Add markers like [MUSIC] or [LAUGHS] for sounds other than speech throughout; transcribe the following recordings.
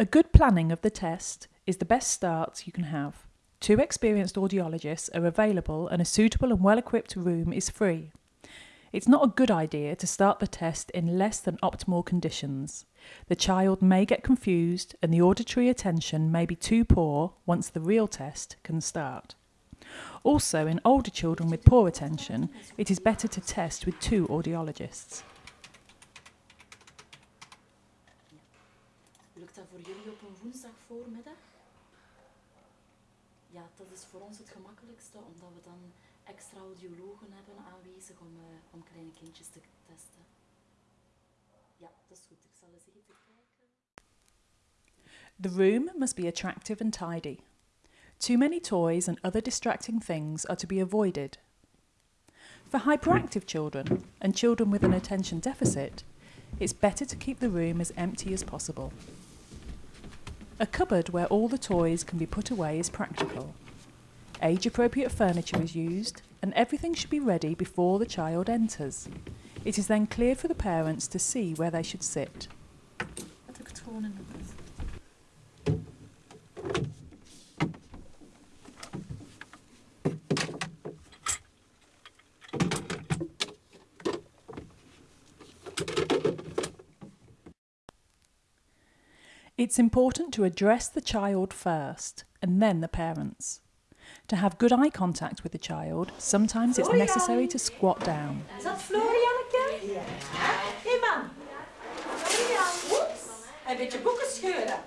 A good planning of the test is the best start you can have. Two experienced audiologists are available and a suitable and well equipped room is free. It's not a good idea to start the test in less than optimal conditions. The child may get confused and the auditory attention may be too poor once the real test can start. Also, in older children with poor attention, it is better to test with two audiologists. Lukt dat voor jullie op een woensdag voormiddag? Ja, dat is voor ons het gemakkelijkste, omdat we dan extra audiologen hebben aanwezig om, uh, om kleine kindjes te testen. Ja, dat is goed. Ik zal eens even kijken. The room must be attractive and tidy. Too many toys and other distracting things are to be avoided. For hyperactive children and children with an attention deficit, it's better to keep the room as empty as possible. A cupboard where all the toys can be put away is practical. Age appropriate furniture is used, and everything should be ready before the child enters. It is then clear for the parents to see where they should sit. Had ik het gewoon in de bus. It's important to address the child first and then the parents. To have good eye contact with the child, sometimes it's necessary to squat down. Is dat Florianneke? Ja. Hé man. Florian. Oeps. Een beetje boeken scheuren.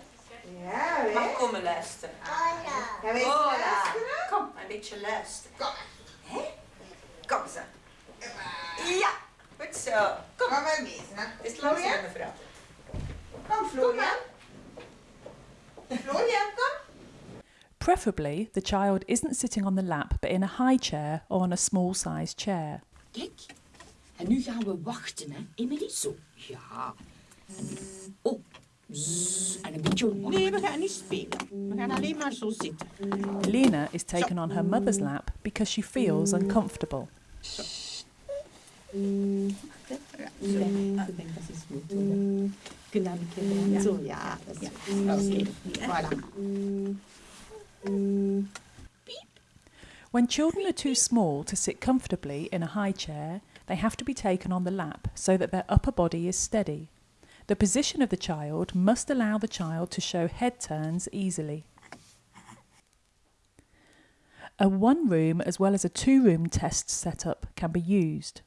Ja, Mag weet komen eh? luisteren. Ja, weet je Hola. luisteren? Kom, een beetje luisteren. Kom. Hè? Kom zo. Ja, goed zo. Kom. Kom maar mee, snap. Is langs Florian? mevrouw. Kom, Florian. Florian, kom. Preferably, the child isn't sitting on the lap but in a high chair or on a small sized chair. Kijk. En nu gaan we wachten, hè. Emily, zo. Ja. En- Oh. Zzz. En een beetje wachten. Nee, we gaan niet spelen. We gaan alleen maar zo zitten. Lena is taken on her mother's lap because she feels uncomfortable. Ah, ik denk dat is goed. hoor. Kunnen we een keer Zo, ja. Dat is goed. Oké, voilà. When children are too small to sit comfortably in a high chair, they have to be taken on the lap so that their upper body is steady. The position of the child must allow the child to show head turns easily. A one room as well as a two room test setup can be used.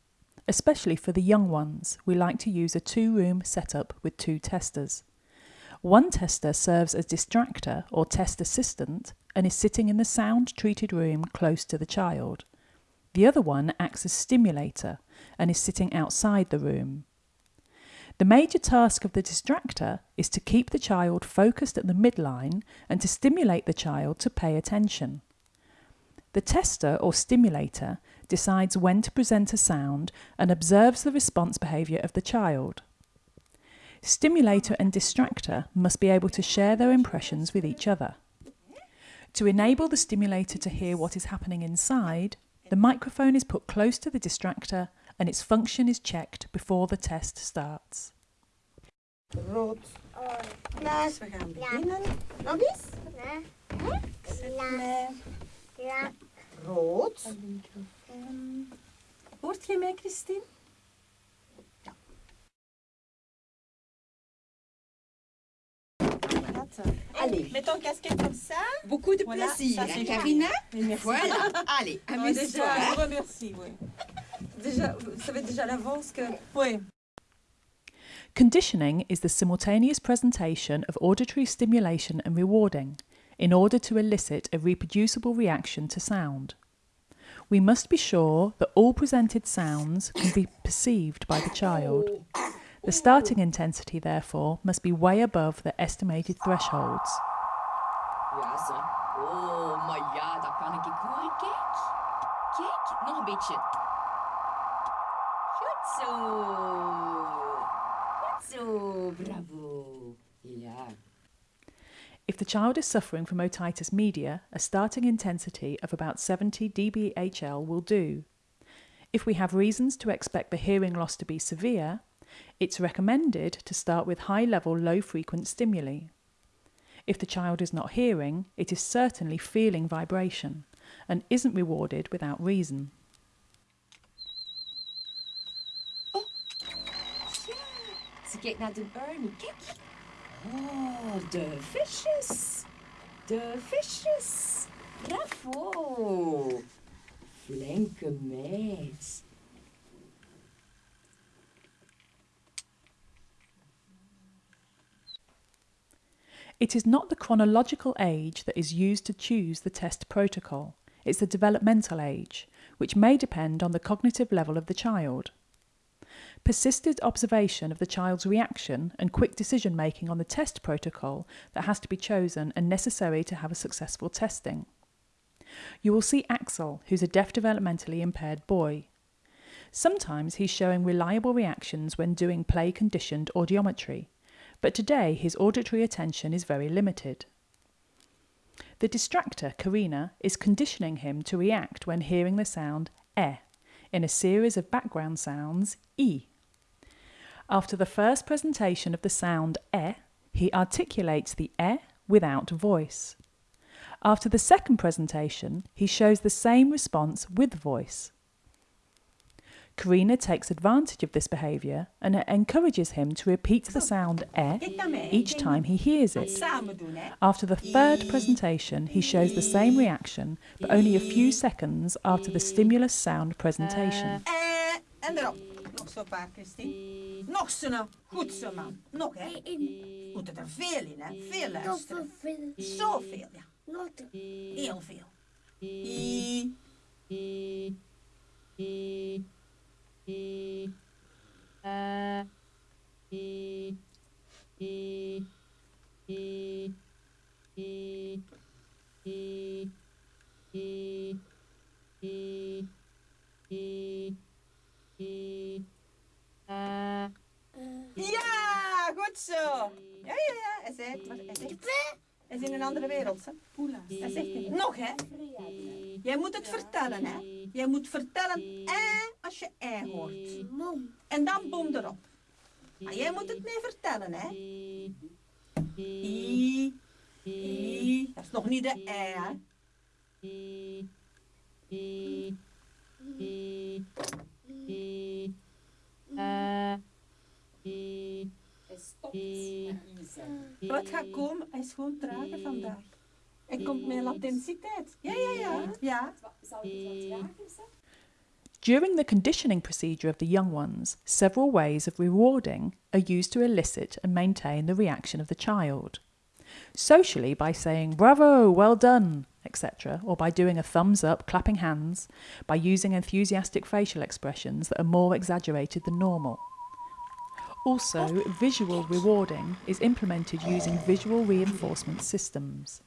Especially for the young ones, we like to use a two room setup with two testers. One tester serves as distractor or test assistant and is sitting in the sound treated room close to the child. The other one acts as stimulator and is sitting outside the room. The major task of the distractor is to keep the child focused at the midline and to stimulate the child to pay attention. The tester or stimulator decides when to present a sound and observes the response behaviour of the child. Stimulator and distractor must be able to share their impressions with each other. To enable the stimulator to hear what is happening inside, the microphone is put close to the distractor and its function is checked before the test starts. Rood. Klaas, we gaan beginnen. Nog eens. Klaar. Rood. Hoort je mij, Christine? Allez, mets ton casquette comme ça. Beaucoup de Voilà, plaisir, ça, c'est hein, bien. Karina Merci. Voilà. Allez, Ah, amuse-toi. je vous remercie, oui. Déjà, vous savez déjà l'avance que Oui. Conditioning is the simultaneous presentation of auditory stimulation and rewarding in order to elicit a reproducible reaction to sound. We must be sure that all presented sounds can be perceived by the child. The starting intensity, therefore, must be way above the estimated thresholds. Ja, zo. Oh, maar ja, dat kan ik horen. Kijk. Kijk, nog een beetje. Goed zo. Goed zo. Bravo. Ja. If the child is suffering from otitis media, a starting intensity of about 70 dBHL will do. If we have reasons to expect the hearing loss to be severe, it's recommended to start with high level low frequent stimuli. If the child is not hearing, it is certainly feeling vibration and isn't rewarded without reason. Oh, de visjes. De visjes. Bravo. Flinke meid. It is not the chronological age that is used to choose the test protocol, it's the developmental age, which may depend on the cognitive level of the child. Persisted observation of the child's reaction and quick decision making on the test protocol that has to be chosen and necessary to have a successful testing. You will see Axel, who's a deaf developmentally impaired boy. Sometimes he's showing reliable reactions when doing play conditioned audiometry, but today his auditory attention is very limited. The distractor, Karina, is conditioning him to react when hearing the sound e in a series of background sounds e. After the first presentation of the sound e, he articulates the e without voice. After the second presentation, he shows the same response with voice. Karina takes advantage of this behaviour and encourages him to repeat the sound e each time he hears it. After the third presentation, he shows the same reaction, but only a few seconds after the stimulus sound presentation. Uh, Eh, en erop. Nog zo paar, Christine. Nog zo nou. Goed zo, man. Nog, hè. Moet er veel in, hè. Veel luisteren. Zoveel, ja. Heel veel. I. Ja, goed zo. Ja, ja, ja. Hij zei, hij zegt, hij is in een andere wereld. Hè? Hij zegt het. Nog, hè. Jij moet het vertellen, hè. Jij moet vertellen, eh, als je eh hoort. En dan boom erop. Maar jij moet het mee vertellen, hè. I, I. Dat is nog niet de eh, hè. Wat gaat komen? Is gewoon trager vandaag. Hij komt met latensiteit. Ja, ja, ja. ja. During the conditioning procedure of the young ones, several ways of rewarding are used to elicit and maintain the reaction of the child. Socially, by saying bravo, well done, etc., or by doing a thumbs up, clapping hands, by using enthusiastic facial expressions that are more exaggerated than normal. Also, visual rewarding is implemented using visual reinforcement systems.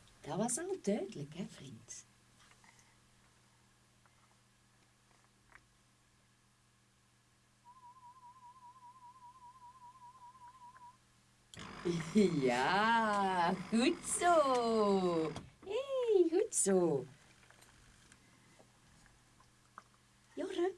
Ja, goed zo. Goed zo. Jorre,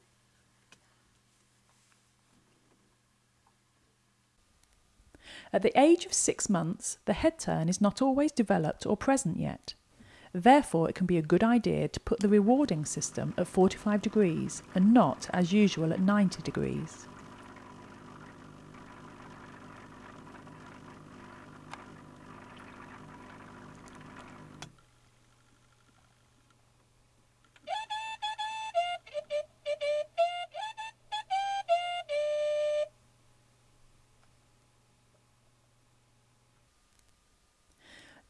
At the age of six months, the head turn is not always developed or present yet. Therefore, it can be a good idea to put the rewarding system at 45 degrees and not, as usual, at 90 degrees.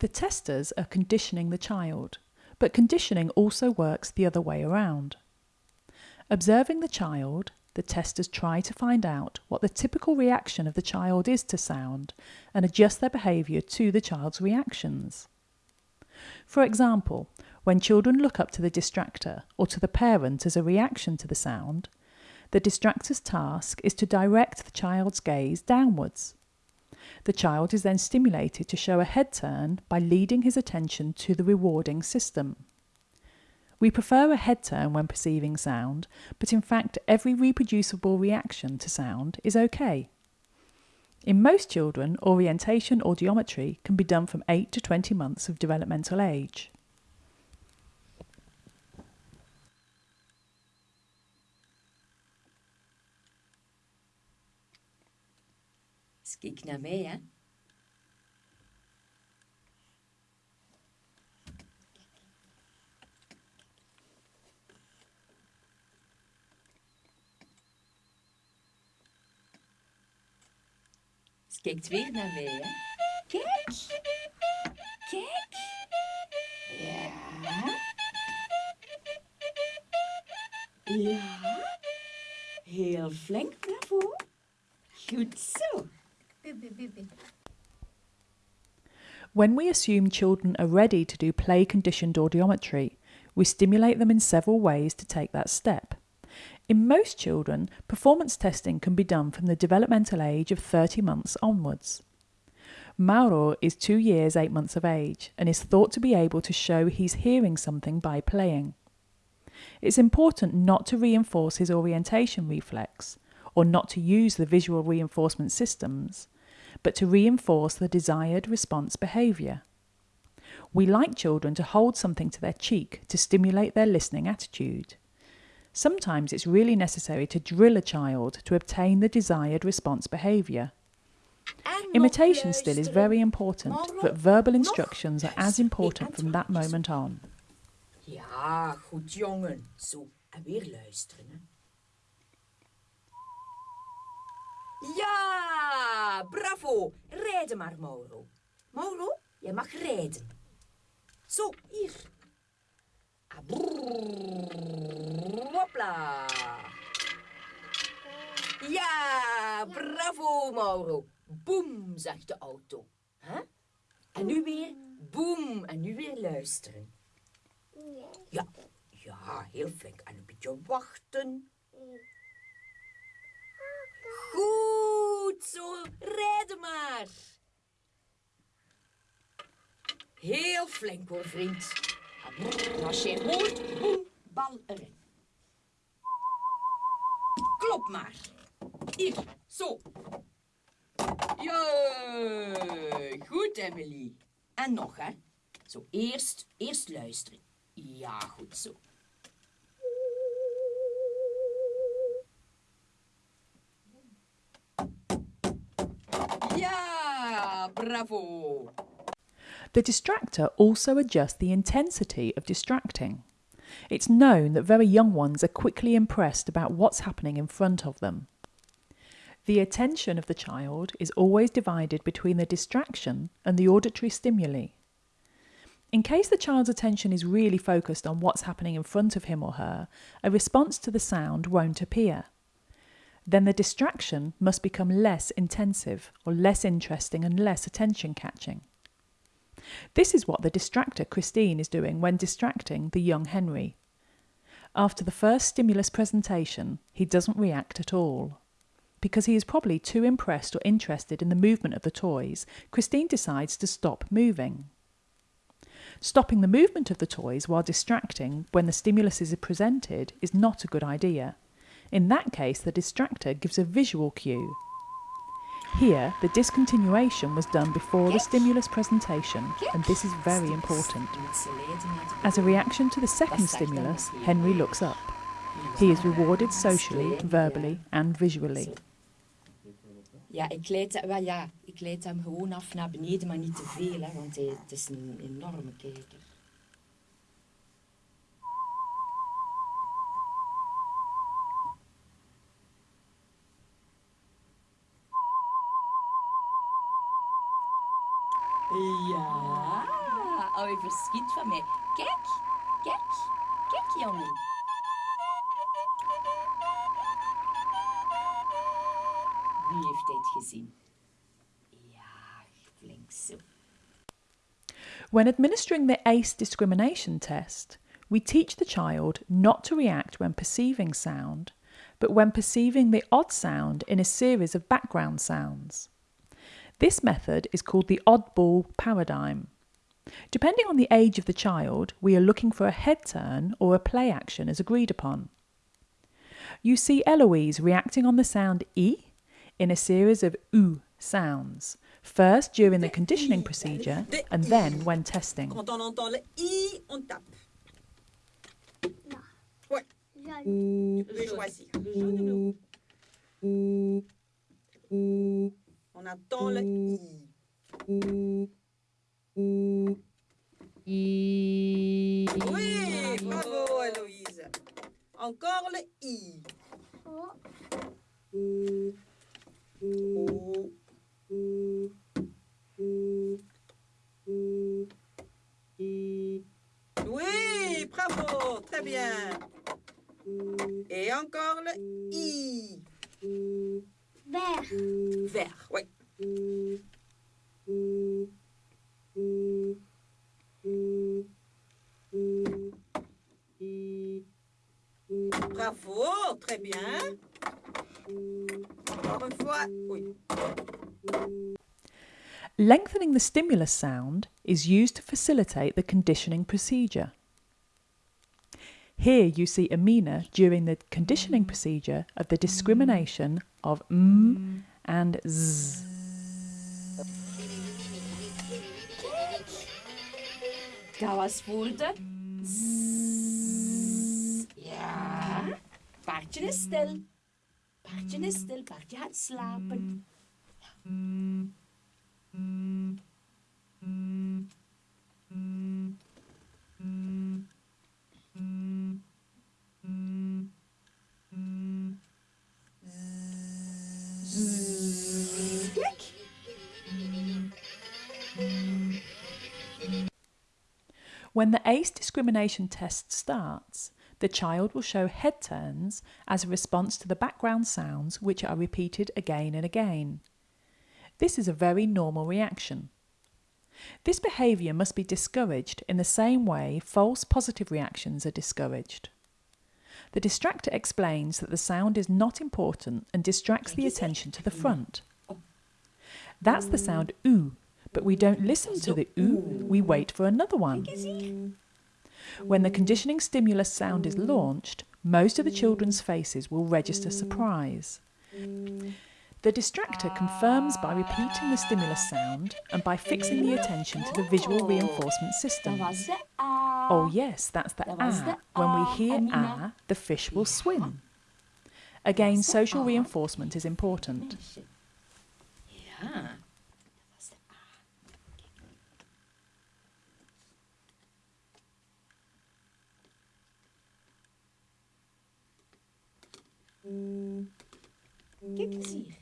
The testers are conditioning the child, but conditioning also works the other way around. Observing the child, the testers try to find out what the typical reaction of the child is to sound and adjust their behaviour to the child's reactions. For example, when children look up to the distractor or to the parent as a reaction to the sound, the distractor's task is to direct the child's gaze downwards. The child is then stimulated to show a head turn by leading his attention to the rewarding system. We prefer a head turn when perceiving sound, but in fact, every reproducible reaction to sound is okay. In most children, orientation audiometry can be done from 8 to 20 months of developmental age. Kijk naar mij, hè. Dus kijkt weer naar mij, hè. Kijk. Kijk. Ja. Ja. Heel flink, bravo. Goed zo. When we assume children are ready to do play conditioned audiometry, we stimulate them in several ways to take that step. In most children, performance testing can be done from the developmental age of 30 months onwards. Mauro is two years, eight months of age and is thought to be able to show he's hearing something by playing. It's important not to reinforce his orientation reflex or not to use the visual reinforcement systems, but to reinforce the desired response behaviour. We like children to hold something to their cheek to stimulate their listening attitude. Sometimes it's really necessary to drill a child to obtain the desired response behaviour. Imitation still is very important, but verbal instructions are as important from that moment on. Ja, goed jongen. Zo, en weer luisteren. Ja, bravo. Rijden maar, Mauro. Mauro, jij mag rijden. Zo, hier. Ah, Hopla. Ja, bravo, Mauro. Boem, zegt de auto. Hè? En nu weer boem. En nu weer luisteren. Ja, ja, heel flink. En een beetje wachten. Goed zo, rijden maar. Heel flink hoor, vriend. Als je hoort, boem, bal erin. Klop maar. Hier, zo. Jee, goed Emily. En nog hè. Zo, eerst, eerst luisteren. Ja, goed zo. Ja, bravo. The distractor also adjusts the intensity of distracting. It's known that very young ones are quickly impressed about what's happening in front of them. The attention of the child is always divided between the distraction and the auditory stimuli. In case the child's attention is really focused on what's happening in front of him or her, a response to the sound won't appear. Then the distraction must become less intensive or less interesting and less attention catching. This is what the distractor Christine is doing when distracting the young Henry. After the first stimulus presentation, he doesn't react at all. Because he is probably too impressed or interested in the movement of the toys, Christine decides to stop moving. Stopping the movement of the toys while distracting when the stimulus is presented is not a good idea. In that case, the distractor gives a visual cue. Here, the discontinuation was done before the stimulus presentation, and this is very important. Je moet ze leiden naar de As a reaction to the second stimulus, Henry looks up. He is rewarded socially, verbally, and visually. Ja, ik leid, wel ja, ik leid hem gewoon af naar beneden, maar niet te veel, hè, want hij, het is een enorme kijker. Ja. Wie heeft dit gezien? Ja, flink zo. When administering the ACE discrimination test, we teach the child not to react when perceiving sound, but when perceiving the odd sound in a series of background sounds. This method is called the oddball paradigm. Depending on the age of the child, we are looking for a head turn or a play action as agreed upon. You see Eloise reacting on the sound E in a series of oo sounds, first during the conditioning procedure and then when testing. Quand on entend le I, on tape. Ouais, tu peux choisir. On attend le I. Oui, bravo Héloïse. Encore le I. O. Stimulus sound is used to facilitate the conditioning procedure. Here you see Amina during the conditioning procedure of the discrimination of m and z. Dat was voor de zzz. Ja. Paardje is stil. Paardje is stil. Paardje gaat slapen. When the ACE discrimination test starts, the child will show head turns as a response to the background sounds which are repeated again and again. This is a very normal reaction. This behaviour must be discouraged in the same way false positive reactions are discouraged. The distractor explains that the sound is not important and distracts the attention to the front. That's the sound oo, but we don't listen to the oo, we wait for another one. When the conditioning stimulus sound is launched, most of the children's faces will register surprise. The distractor confirms by repeating the stimulus sound and by fixing the attention to the visual reinforcement system. Oh, yes, that's the ah. When we hear ah, the fish will swim. Again, social reinforcement is important. Dat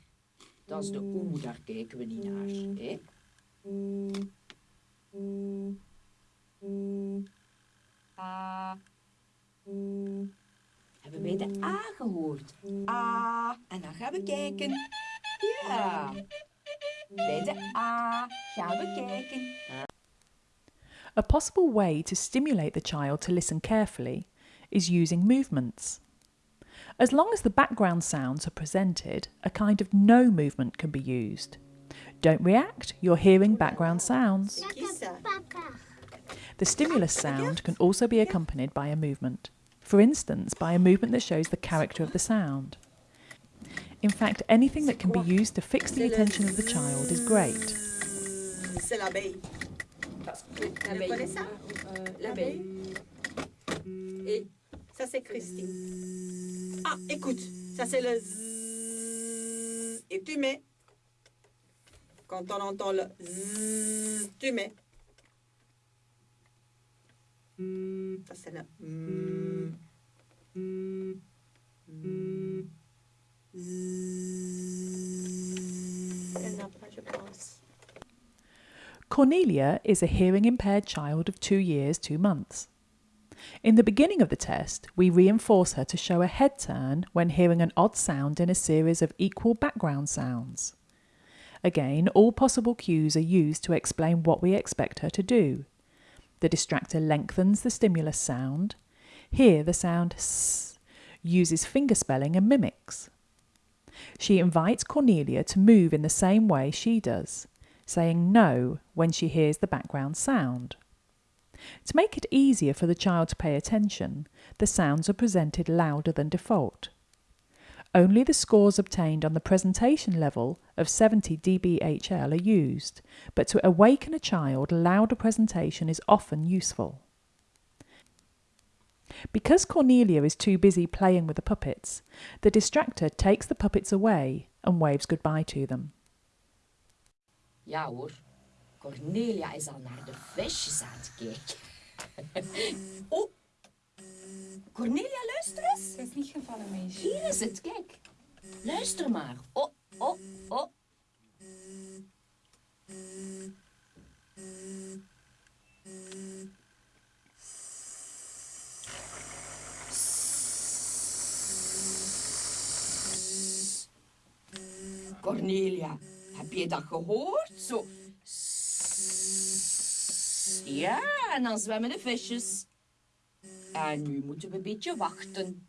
Dat is de oe, daar kijken we niet naar. Hè? Hebben wij de A gehoord? A. En dan gaan we kijken. Ja. Bij de A gaan we kijken. A possible way to stimulate the child to listen carefully is using movements. As long as the background sounds are presented, a kind of no movement can be used. Don't react, you're hearing background sounds. Qui ça? Papa. The stimulus sound can also be accompanied by a movement, for instance, by a movement that shows the character of the sound. In fact, anything that can be used to fix the attention of the child is great. C'est Christine. Ah, écoute, ça, c'est le zzz. Et tu mets. Quand on entend le zzz, tu mets. Ça, c'est le. Cornelia is a hearing impaired child of two years, two months. In the beginning of the test, we reinforce her to show a head turn when hearing an odd sound in a series of equal background sounds. Again, all possible cues are used to explain what we expect her to do. The distractor lengthens the stimulus sound. Here, the sound s uses fingerspelling and mimics. She invites Cornelia to move in the same way she does, saying no when she hears the background sound. To make it easier for the child to pay attention, the sounds are presented louder than default. Only the scores obtained on the presentation level of 70 dBHL are used, but to awaken a child, a louder presentation is often useful. Because Cornelia is too busy playing with the puppets, the distractor takes the puppets away and waves goodbye to them. Hoor, Cornelia is al naar de visjes aan het kijken. [LAUGHS] oh, Cornelia, luister eens. Ze is niet gevallen, meisje. Hier is het, kijk. Luister maar. Oh, oh, oh. Cornelia, heb je dat gehoord? Zo. Ja, en dan zwemmen de visjes. En nu moeten we een beetje wachten.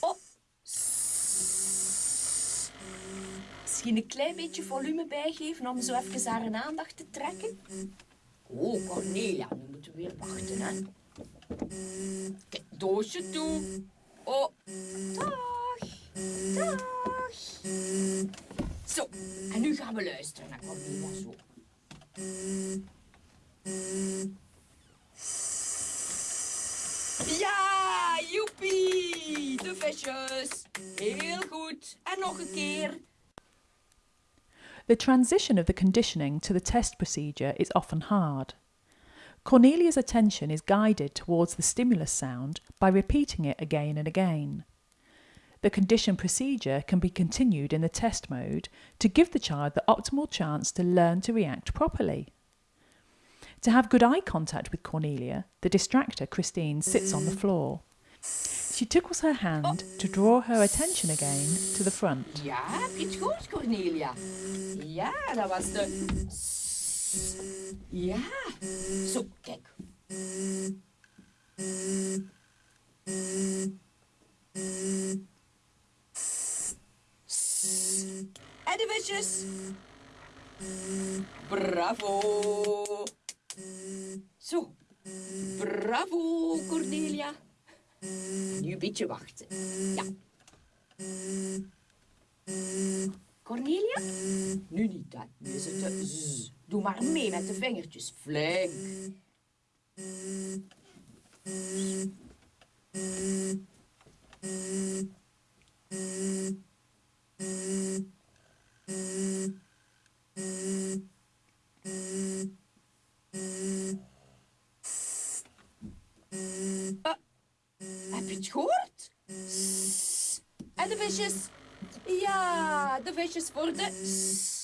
Oh. Misschien een klein beetje volume bijgeven om zo even haar aandacht te trekken. Oh, Cornelia, nu moeten we weer wachten, hè. Kijk, doosje toe. Oh, dag. Dag. Zo, en nu gaan we luisteren naar Cornelia zo. Ja, joepie, de visjes. Heel goed. En nog een keer. The transition of the conditioning to the test procedure is often hard. Cornelia's attention is guided towards the stimulus sound by repeating it again and again. The condition procedure can be continued in the test mode to give the child the optimal chance to learn to react properly. To have good eye contact with Cornelia, the distractor Christine sits on the floor. She tickles her hand to draw her attention again to the front. Je het goed, Cornelia? Ja, dat was de... S. Ja. Zo, kijk. En. Bravo. Zo. Bravo, Cornelia. Nu een beetje wachten. Ja. Cornelia? Nu niet, hè. Nu is het de z. Doe maar mee met de vingertjes. Flink. Uh, heb je het gehoord? S. En de visjes? Ja, de visjes voor de.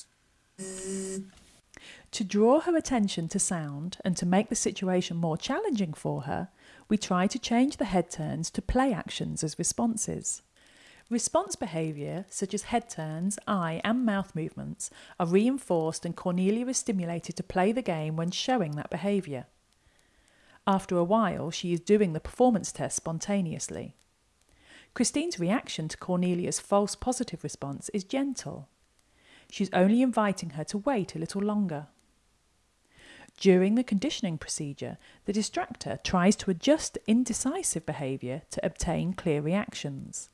To draw her attention to sound and to make the situation more challenging for her, we try to change the head turns to play actions as responses. Response behaviour, such as head turns, eye, and mouth movements, are reinforced, and Cornelia is stimulated to play the game when showing that behaviour. After a while, she is doing the performance test spontaneously. Christine's reaction to Cornelia's false positive response is gentle. She's only inviting her to wait a little longer. During the conditioning procedure, the distractor tries to adjust indecisive behaviour to obtain clear reactions.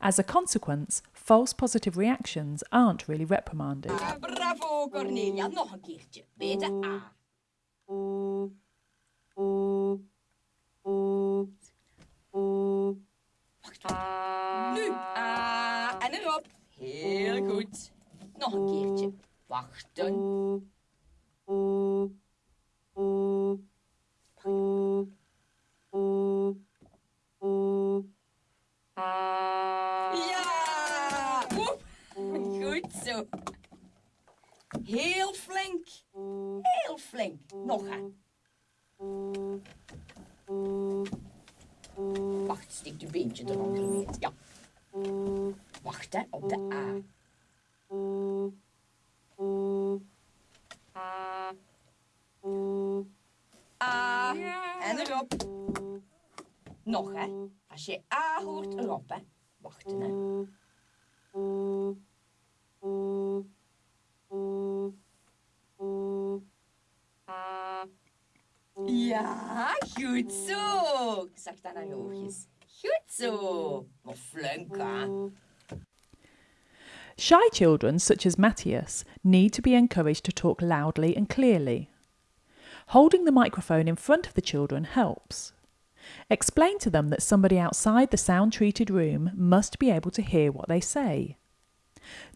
As a consequence, false positive reactions aren't really reprimanded. Ah, bravo, Cornelia. Nog A. Wacht. Nu. A en erop. Heel goed. Nog een keertje. Wachten. Ja! Woep. Goed zo. Heel flink. Heel flink. Nog aan. Wacht, steek je beentje eronder mee. Ja. Wacht, hè, op de A. A. En erop. Nog, hè. Als je A hoort, erop, hè. Wachten, hè. Ja, goed zo. Zacht aan haar oogjes. Goed zo. Maar? Shy children, such as Matthias, need to be encouraged to talk loudly and clearly. Holding the microphone in front of the children helps. Explain to them that somebody outside the sound treated room must be able to hear what they say.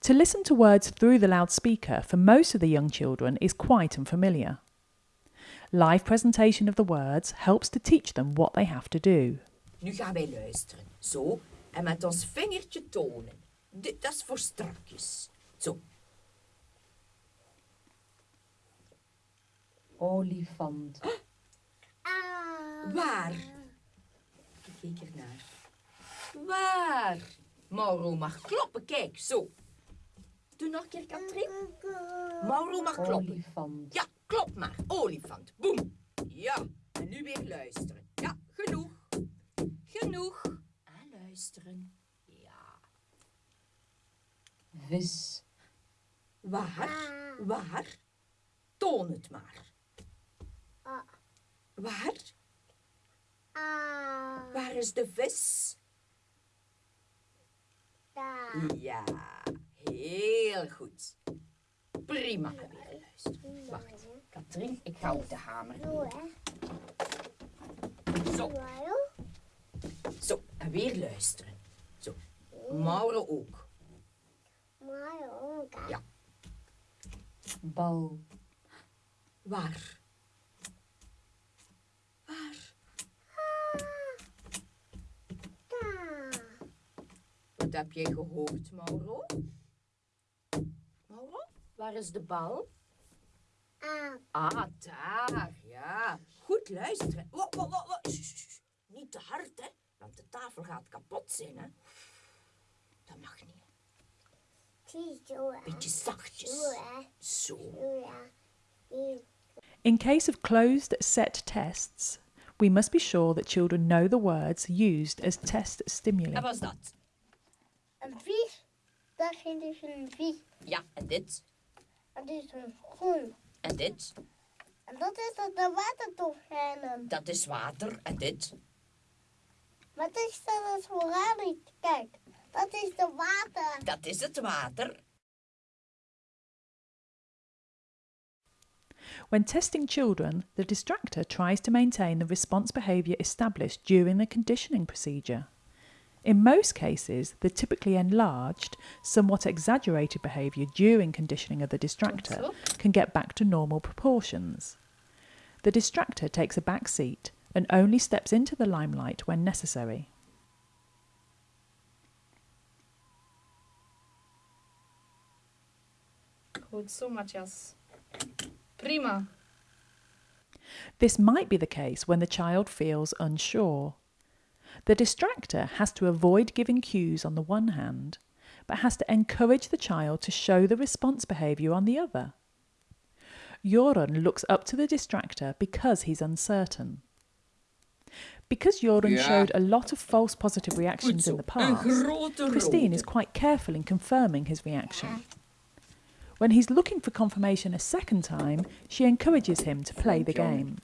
To listen to words through the loudspeaker for most of the young children is quite unfamiliar. Live presentation of the words helps to teach them what they have to do. Nu gaan wij luisteren. Zo. En met ons vingertje tonen. Dit dat is voor strakjes. Zo. Olifant. Waar? Ik kijk ernaar. Waar? Mauro mag kloppen, kijk, zo. Doe nog een keer, Katrien. Mauro mag kloppen. Olifant. Ja, klop maar. Olifant. Boem. Ja. En nu weer luisteren. Ja, genoeg. Genoeg. En luisteren. Ja. Vis. Waar? Waar? Toon het maar. Waar? Waar is de vis? Ja, heel goed. Prima. En weer luisteren. Wacht, Katrien, ik ga op de hamer. Zo, zo. En weer luisteren. Zo. Mauro ook. Ja. Bal. Waar? Waar? Wat heb jij gehoord, Mauro? Mauro, waar is de bal? Ah, daar, ja. Goed luisteren. Niet te hard, hè, want de tafel gaat kapot zijn, hè. Dat mag niet. Beetje zachtjes. Zo. In case of closed set tests, we must be sure that children know the words used as test stimuli. En was dat? Een vis, dat is dus een vis. Ja, en dit? Dat is een groen. En dit? En dat is dat de watertofijnen. Dat is water. En dit? Wat is dat als vooraan? Kijk, dat is de water. Dat is het water. When testing children, the distractor tries to maintain the response behaviour established during the conditioning procedure. In most cases, the typically enlarged, somewhat exaggerated behaviour during conditioning of the distractor can get back to normal proportions. The distractor takes a back seat and only steps into the limelight when necessary. Zo, Matthias. Prima. This might be the case when the child feels unsure. The distractor has to avoid giving cues on the one hand, but has to encourage the child to show the response behaviour on the other. Joran looks up to the distractor because he's uncertain. Because Joran Ja. showed a lot of false positive reactions in the past, Christine is quite careful in confirming his reaction. When he's looking for confirmation a second time, she encourages him to play the game.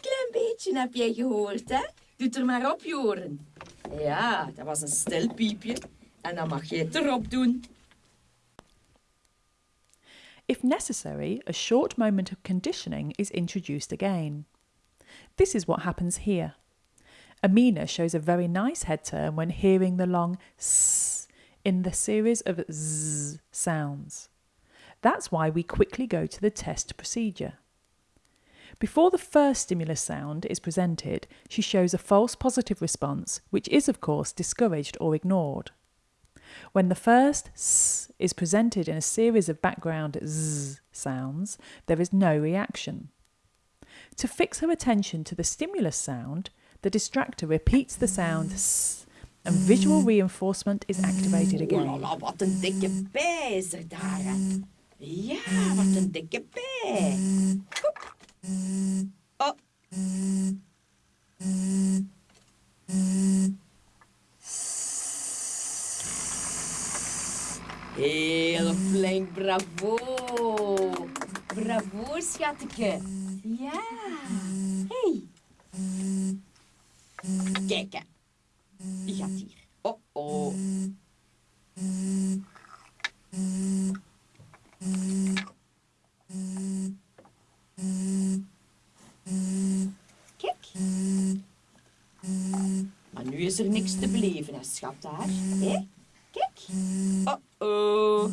Klein beetje heb jij gehoord, hè? Doe er maar op, Joren. Ja, dat was een stil piepje. En dan mag. If necessary, a short moment of conditioning is introduced again. This is what happens here. Amina shows a very nice head turn when hearing the long s in the series of z sounds. That's why we quickly go to the test procedure. Before the first stimulus sound is presented, she shows a false positive response, which is, of course, discouraged or ignored. When the first s is presented in a series of background z sounds, there is no reaction. To fix her attention to the stimulus sound, the distractor repeats the sound s and visual reinforcement is activated Oh again. er. Oh. Heel flink, bravo. Bravo, schatje. Ja. Hey. Kijk, hè. Die gaat hier. Oh, oh. Kijk. Maar nu is er niks te beleven, hè, schat daar. Hé? Kijk. Oh, oh.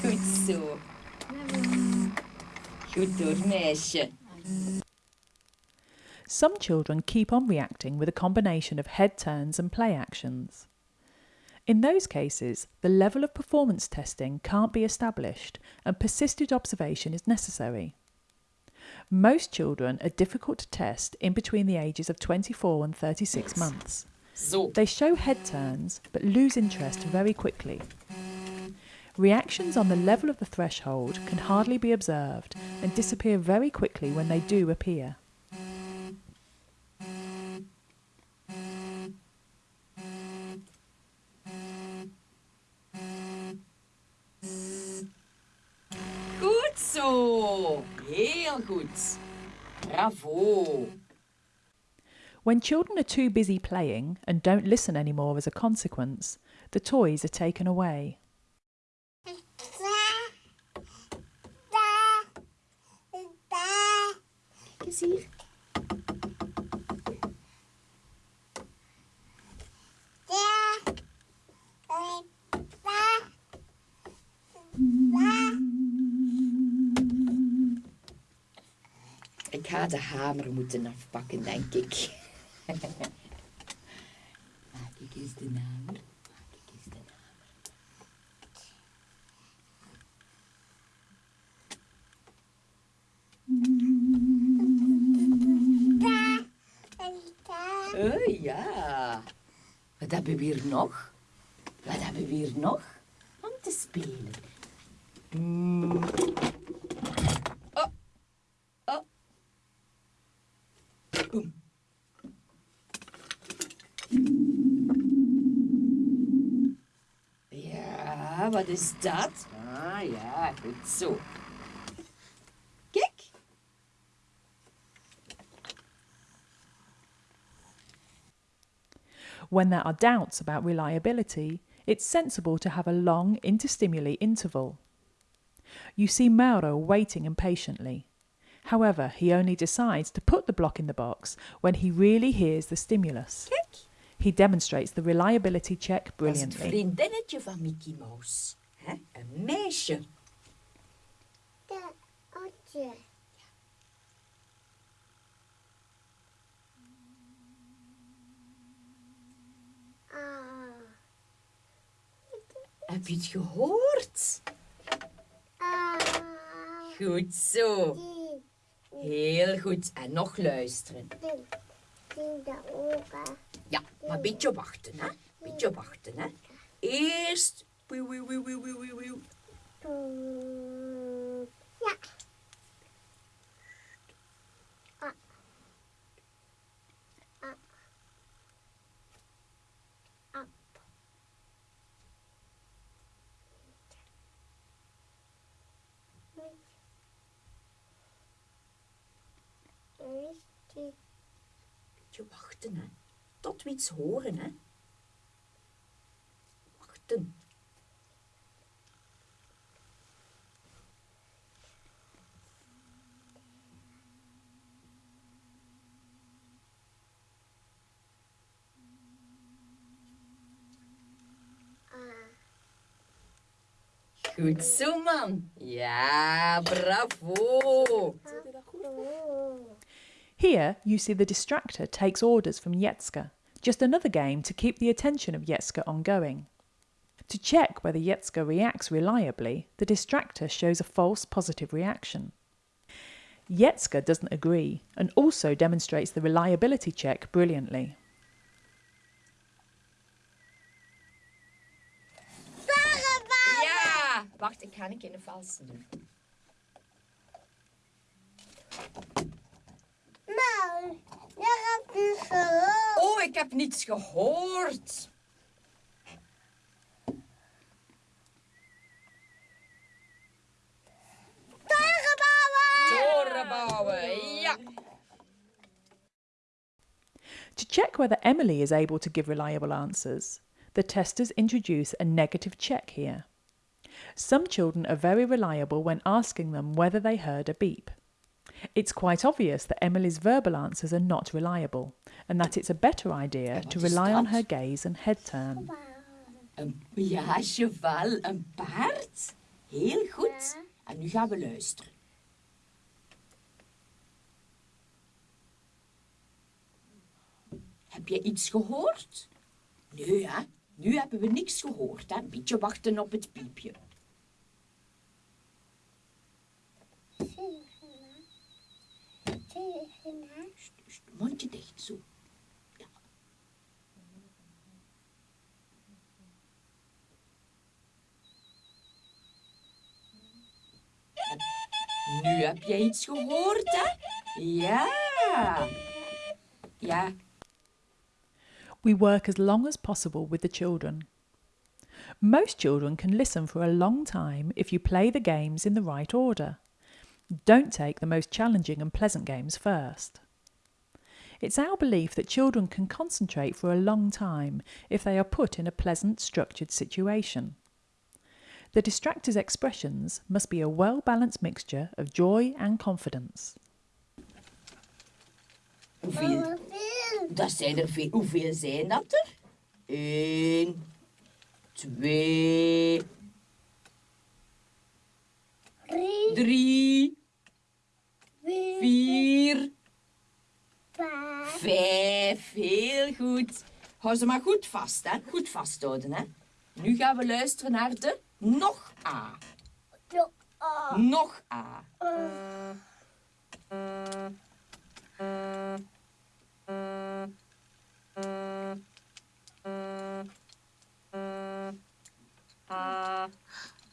Goed zo. Goed door, meisje. Some children keep on reacting with a combination of head turns and play actions. In those cases, the level of performance testing can't be established and persisted observation is necessary. Most children are difficult to test in between the ages of 24 and 36 months. They show head turns but lose interest very quickly. Reactions on the level of the threshold can hardly be observed and disappear very quickly when they do appear. When children are too busy playing and don't listen anymore as a consequence, the toys are taken away. Eens de hamer moeten afpakken, denk ik. [LAUGHS] Maak ik eens de hamer. Maak ik eens de hamer. Oh ja. Wat hebben we hier nog? Wat hebben we hier nog om te spelen? Hmm. Is dat? Ah ja, goed zo. Kijk. When there are doubts about reliability, it's sensible to have a long interstimuli interval. You see Mauro waiting impatiently. However, he only decides to put the block in the box when he really hears the stimulus. Kijk. He demonstrates the reliability check Dat is het brilliantly. vriendinnetje van Mickey Mouse. Een meisje. Heb je het gehoord? Goed zo. Heel goed. En nog luisteren. Ja, maar een beetje wachten, hè? Beetje wachten, hè? Eerst. Wieuw, wieuw, wieuw, wieuw, wieuw, wieuw, wieuw. Ja. Beetje wachten, hè? Tot we iets horen, hè? Wachten. Goed zo, man. Ja, bravo. Here, you see the distractor takes orders from Yetska, just another game to keep the attention of Yetska ongoing. To check whether Yetska reacts reliably, the distractor shows a false positive reaction. Yetska doesn't agree and also demonstrates the reliability check brilliantly. Wacht, ik ga een keer een valse doen. Nou, je hebt dus gehoord. Oh, ik heb niets gehoord. Toren bouwen, ja. To check whether Emily is able to give reliable answers, the testers introduce a negative check here. Some children are very reliable when asking them whether they heard a beep. It's quite obvious that Emily's verbal answers are not reliable and that it's a better idea to rely on her gaze and head turn. Een, ja, cheval, een paard. Heel goed. En nu gaan we luisteren. Heb je iets gehoord? Nee, hè? Nu hebben we niks gehoord, hè? Een beetje wachten op het piepje. Mondje dicht, zo. Ja. Nu heb je iets gehoord, hè? Ja. Ja. We work as long as possible with the children. Most children can listen for a long time if you play the games in the right order. Don't take the most challenging and pleasant games first. It's our belief that children can concentrate for a long time if they are put in a pleasant, structured situation. The distractor's expressions must be a well balanced mixture of joy and confidence. Hoeveel? Dat zijn er veel. Hoeveel zijn dat er? Eén, twee, Drie, drie, vier, vijf. Heel goed. Hou ze maar goed vast, hè? Goed vasthouden, hè? Nu gaan we luisteren naar de nog A. Nog A.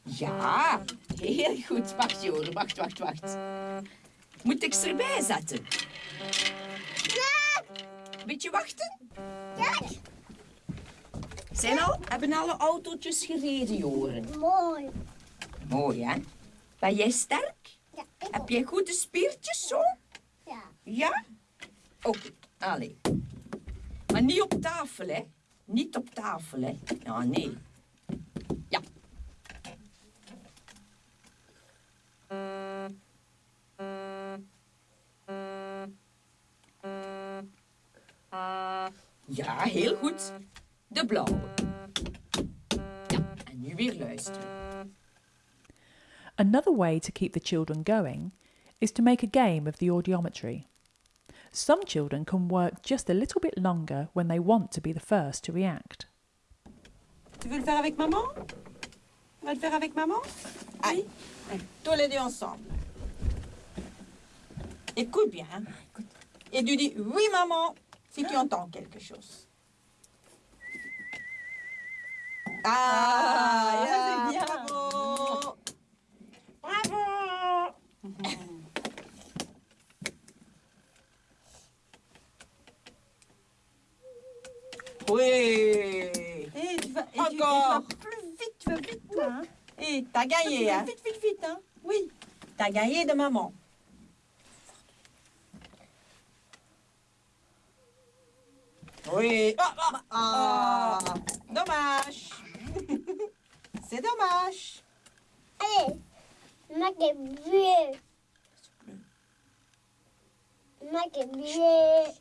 Ja, heel goed. Wacht, Joren. Wacht, wacht, wacht. Moet ik ze erbij zetten? Beetje wachten? Zijn al, hebben alle autootjes gereden, Joren? Mooi. Mooi, hè? Ben jij sterk? Ja, ik Heb jij goede spiertjes zo? Ja. Ja? Oké, allee. Maar niet op tafel, hè? Niet op tafel, hè? Ja, nee. Ja, heel goed. De blauwe. Ja, en nu weer luisteren. Another way to keep the children going is to make a game of the audiometry. Some children can work just a little bit longer when they want to be the first to react. Tu veux le faire avec maman Tu vas le faire avec maman Allez, tous les deux ensemble. Écoute bien. hein. Et tu dis oui maman si tu entends quelque chose. Ah, c'est bien. Bravo. Bravo. Oui. Et tu vas, et tu- et tu vas plus vite, tu vas vite toi. Hein. Et t'as gagné, hein. Vite, vite, vite, hein. Oui. T'as gagné de maman. Oui. Ah, ah, ah. Dommage. [LAUGHS] C'est dommage. Allez, maak het weer. Maak het weer.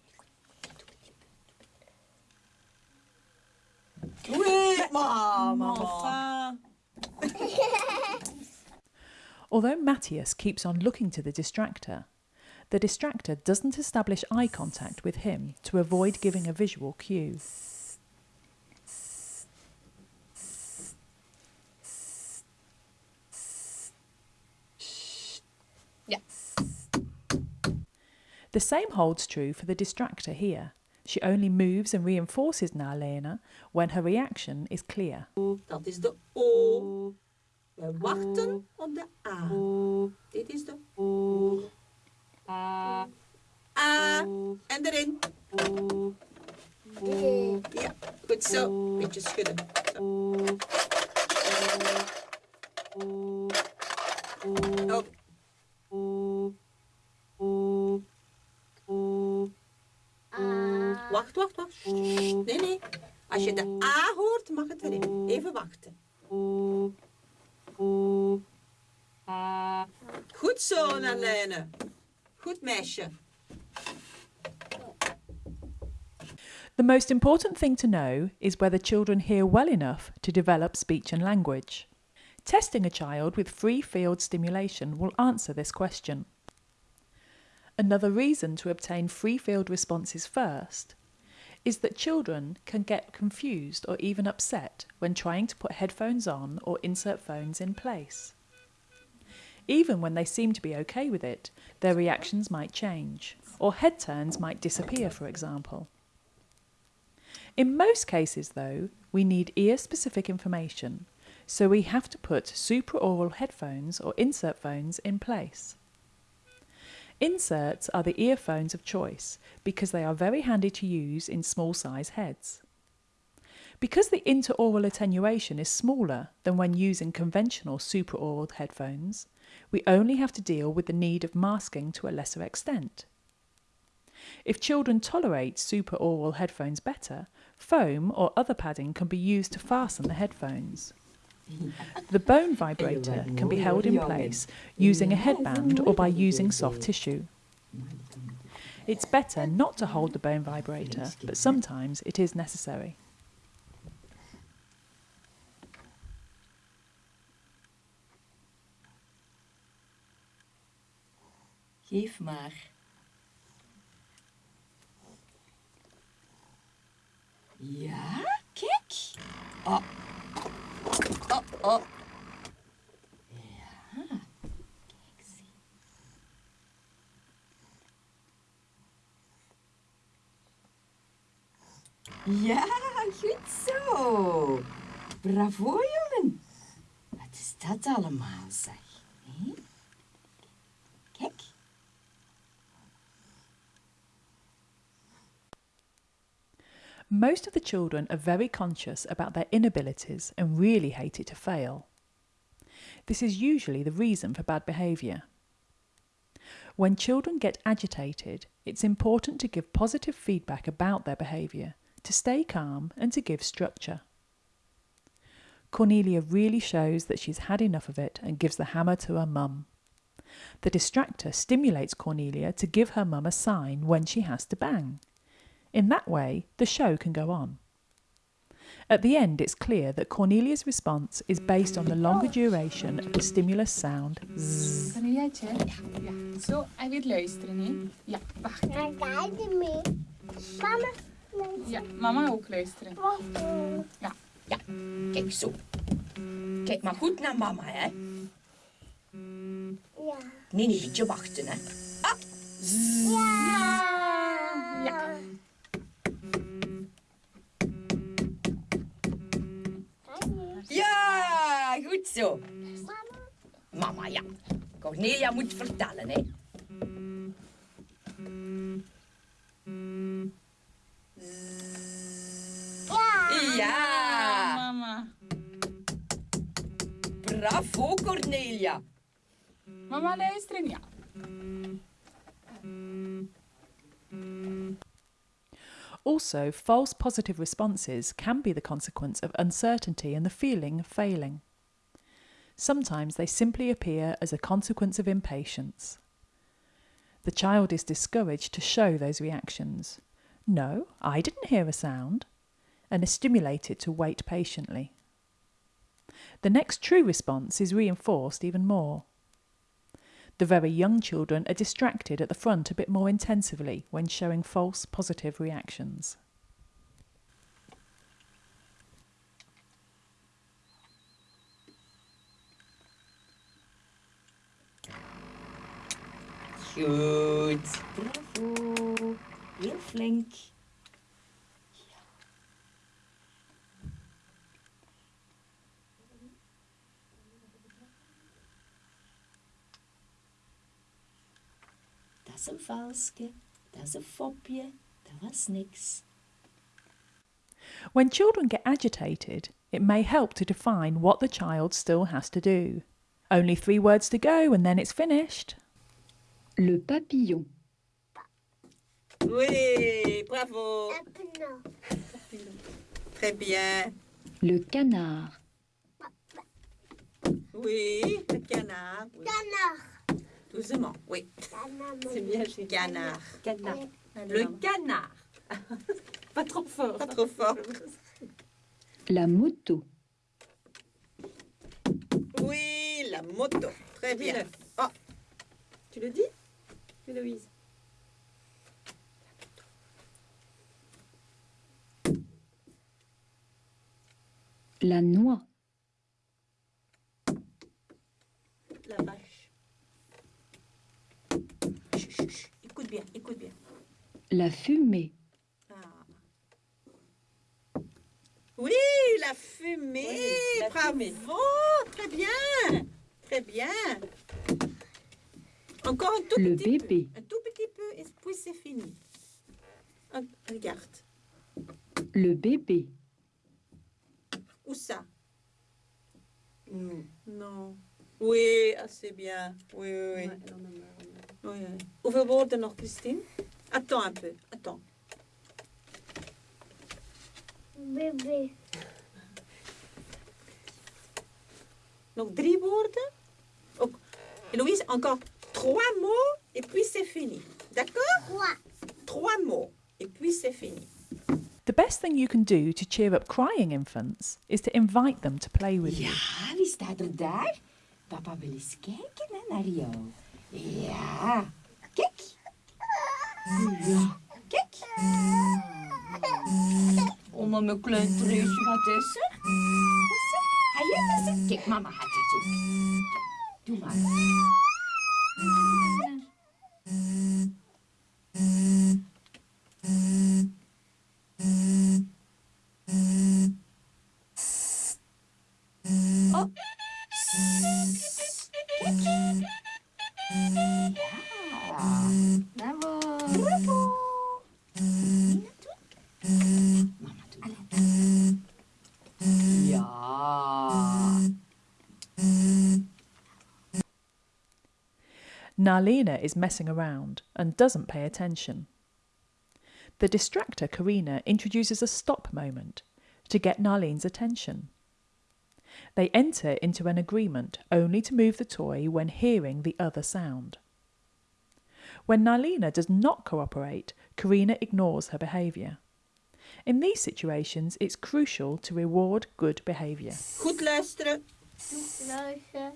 Oui, maman. Enfin. [LAUGHS] [LAUGHS] Although Matthias keeps on looking to the distractor, the distractor doesn't establish eye contact with him to avoid giving a visual cue. yes. The same holds true for the distractor here. She only moves and reinforces Nalena when her reaction is clear. That is the O. We wachten op the A. Dit is O. A. En erin. Ja, goed zo. Beetje schudden. Zo. Op. Wacht, wacht, wacht. Nee, nee. Als je de A hoort, mag het erin. Even wachten. Goed zo, Nalene. Goed. The most important thing to know is whether children hear well enough to develop speech and language. Testing a child with free field stimulation will answer this question. Another reason to obtain free field responses first is that children can get confused or even upset when trying to put headphones on or insert phones in place. Even when they seem to be okay with it, their reactions might change, or head turns might disappear, for example. In most cases, though, we need ear specific information, so we have to put supra-aural headphones or insert phones in place. Inserts are the earphones of choice because they are very handy to use in small size heads. Because the interaural attenuation is smaller than when using conventional supra-aural headphones, we only have to deal with the need of masking to a lesser extent. If children tolerate supra-aural headphones better, foam or other padding can be used to fasten the headphones. The bone [LAUGHS] vibrator can be held in place using a headband or by using soft tissue. It's better not to hold the bone vibrator, but sometimes it is necessary. Geef maar. Ja, kijk. Oh. Oh, oh. Ja, kijk zie. Ja, goed zo. Bravo, jongen. Wat is dat allemaal, zeg? Hé? Kijk. Most of the children are very conscious about their inabilities and really hate it to fail. This is usually the reason for bad behaviour. When children get agitated, it's important to give positive feedback about their behaviour, to stay calm, and to give structure. Cornelia really shows that she's had enough of it and gives the hammer to her mum. The distractor stimulates Cornelia to give her mum a sign when she has to bang. In that way, the show can go on. At the end, it's clear that Cornelia's response is based on the longer duration of the stimulus sound zzz. Corneliaatje? Ja, ja. Zo, hij wil luisteren, hè? Ja, wacht. Dan ga je mee. Mama, Ja, mama eh? ook luisteren. wacht. Ja, kijk zo. Kijk maar goed naar mama, hè. Ja. Nee, nee, beetje wachten, hè. Ja. Zo. Mama, ja. Cornelia moet vertellen, hè. Ja, Mama. bravo Cornelia. Mama luisteren, ja. Also, false positive responses can be the consequence of uncertainty and the feeling of failing. Sometimes they simply appear as a consequence of impatience. The child is discouraged to show those reactions. No, I didn't hear a sound, and is stimulated to wait patiently. The next true response is reinforced even more. The very young children are distracted at the front a bit more intensively when showing false positive reactions. Goed. Bravo. Heel flink. Dat is een valske. Dat is een fopje. Dat was niks. When children get agitated, it may help to define what the child still has to do. Only three words to go and then it's finished. Le papillon. Oui, bravo. Très bien. Le canard. Oui, le canard. Oui. Canard. Doucement, oui. C'est bien, j'ai Canard. Canard. Le canard. [LAUGHS] Pas trop fort. Pas trop fort. La moto. Oui, la moto. Très bien. Oh, Tu le dis? Héloïse. La noix. la vache. Chut, chut, chut. Écoute bien, écoute bien. La fumée. Ah. Oui, la fumée. Oui, la Bravo. fumée. Très bien. Très bien. Encore un tout Le petit bébé. peu. Un tout petit peu et puis c'est fini. Ah, regarde. Le bébé. Où ça? Non. Oui, assez bien. Oui, oui, oui. Oui, oui. Hoeveel woorden nog, Christine Attends un peu. Attends. Bébé. Donc, drie woorden. Ook. Louise, encore trois mots et puis c'est fini. D'accord Trois. Trois mots et puis c'est fini. The best thing you can do to cheer up crying infants is to invite them to play with you. Ja, wie staat er daar? Papa wil eens kijken hè, naar jou. Ja, kijk. Ja, kijk. Oh, maar mijn klein treusje, wat is er? Wat is er? Ga jij dat eens? Kijk, mama gaat het doen. Doe maar. Oh. Narlena is messing around and doesn't pay attention. The distractor, Karina, introduces a stop moment to get Narlene's attention. They enter into an agreement only to move the toy when hearing the other sound. When Narlena does not cooperate, Karina ignores her behaviour. In these situations, it's crucial to reward good behaviour. Goed luisteren. Luister. Ja, goed zo.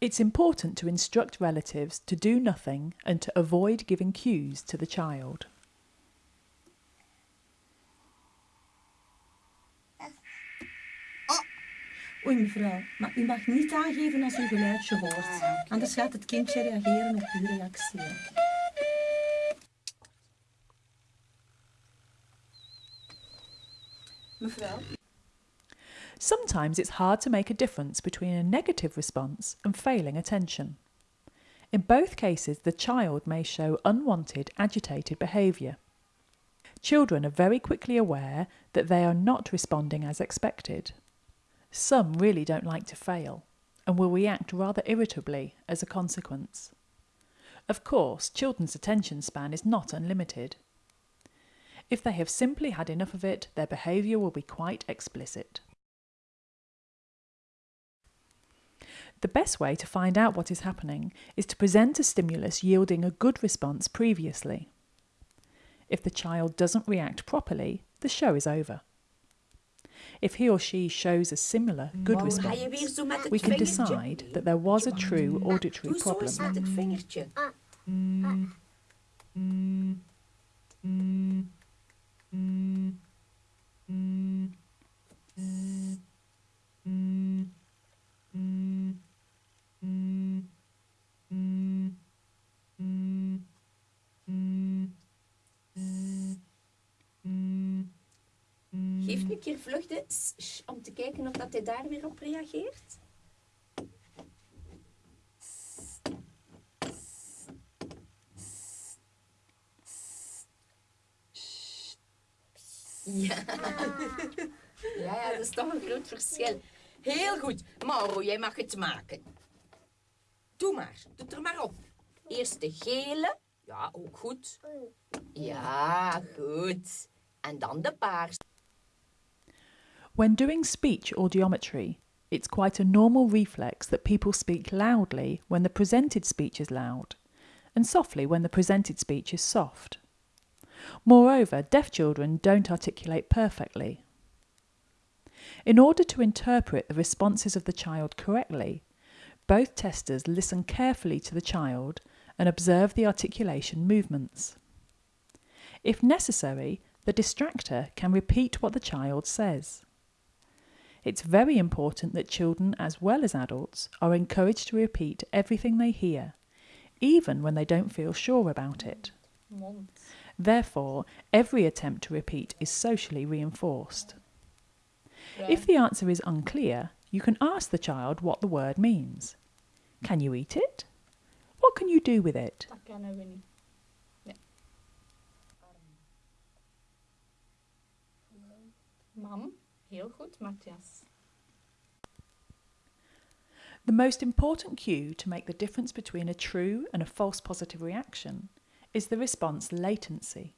It's important to instruct relatives to do nothing and to avoid giving cues to the child. Oh. Oei mevrouw, maar u mag niet aangeven als u geluidje hoort. Anders gaat het kindje reageren op uw reactie. Mevrouw? Sometimes it's hard to make a difference between a negative response and failing attention. In both cases, the child may show unwanted, agitated behaviour. Children are very quickly aware that they are not responding as expected. Some really don't like to fail and will react rather irritably as a consequence. Of course, children's attention span is not unlimited. If they have simply had enough of it, their behaviour will be quite explicit. The best way to find out what is happening is to present a stimulus yielding a good response previously. If the child doesn't react properly, the show is over. If he or she shows a similar good Mauro, ga je weer response, zo met het we can decide that there was a true auditory Doe zo eens problem. met het vingertje. Geef nu een keer sh om te kijken of dat hij daar weer op reageert. Ja. ja, ja, dat is toch een groot verschil. Heel goed. Mauro, jij mag het maken. Doe maar. Doe er maar op. Eerst de gele. Ja, ook goed. Ja, goed. En dan de paars. When doing speech audiometry, it's quite a normal reflex that people speak loudly when the presented speech is loud, and softly when the presented speech is soft. Moreover, deaf children don't articulate perfectly. In order to interpret the responses of the child correctly, both testers listen carefully to the child and observe the articulation movements. If necessary, the distractor can repeat what the child says. It's very important that children, as well as adults, are encouraged to repeat everything they hear, even when they don't feel sure about it. Therefore, every attempt to repeat is socially reinforced. If the answer is unclear, you can ask the child what the word means. Can you eat it? What can you do with it? Dat kennen we niet. Nee. Mam, heel goed, Matthias. The most important cue to make the difference between a true and a false positive reaction is the response latency.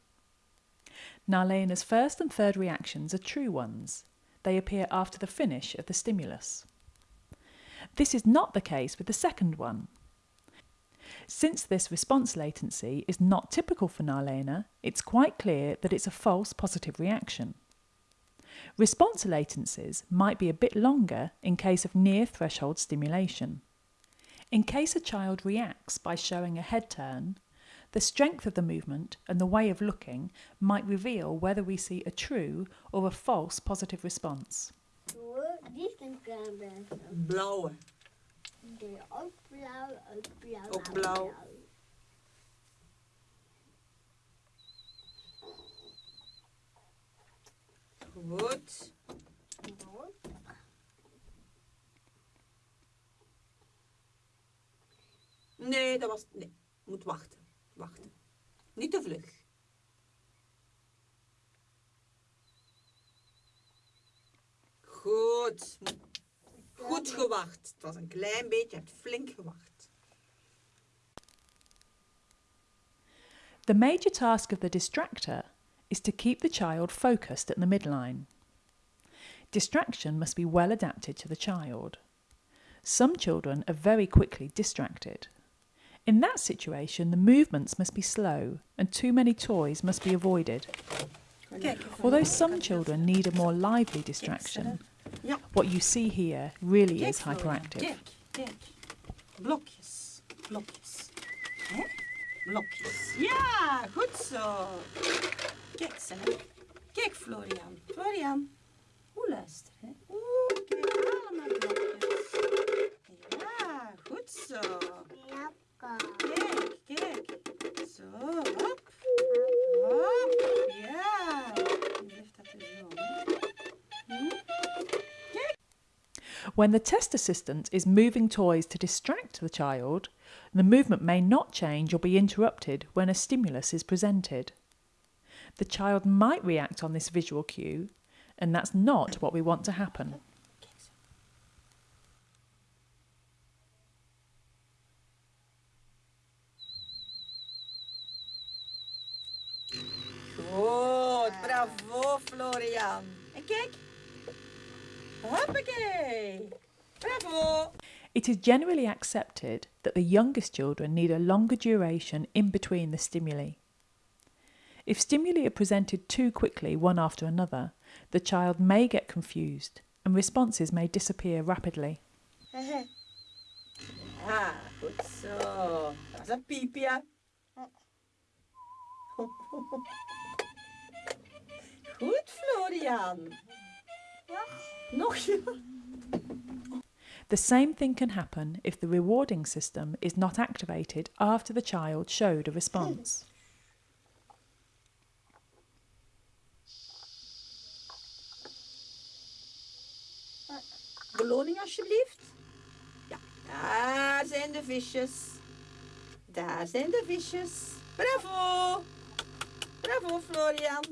Nalena's first and third reactions are true ones. They appear after the finish of the stimulus. This is not the case with the second one. Since this response latency is not typical for Nalena, it's quite clear that it's a false positive reaction. Response latencies might be a bit longer in case of near threshold stimulation. In case a child reacts by showing a head turn, the strength of the movement and the way of looking might reveal whether we see a true or a false positive response. Die is een beetje. Blauwe. Die ook blauw, ook blauw. Ook blauw. Goed. Nee, dat was... Nee, moet wachten. Wachten. Niet te vlug. Goed. Goed gewacht. Het was een klein beetje, je hebt flink gewacht. The major task of the distractor is to keep the child focused at the midline. Distraction must be well adapted to the child. Some children are very quickly distracted. In that situation, the movements must be slow and too many toys must be avoided. Although some children need a more lively distraction, Ja. what you see here really Kijk, is hyperactive. Kijk, kijk. Blokjes. Blokjes. Hè? Eh? Blokjes. Ja, goed zo. Kijk, ze. Kijk, Florian. Florian. Hoe luister, hè? Oeh, kijk, allemaal blokjes. Ja, goed zo. Kijk, kijk. Zo, hop. Hop. Ja. When the test assistant is moving toys to distract the child, the movement may not change or be interrupted when a stimulus is presented. The child might react on this visual cue, and that's not what we want to happen. Goed, bravo Florian. En kijk. Bravo. It is generally accepted that the youngest children need a longer duration in between the stimuli. If stimuli are presented too quickly one after another, The child may get confused and responses may disappear rapidly. Ja, goed zo. Dat is een piepje. Goed, Florian. The same thing can happen if the rewarding system is not activated after the child showed a response. Beloning alsjeblieft. Ja, daar zijn de visjes. Daar zijn de visjes. Bravo. Bravo, Florian.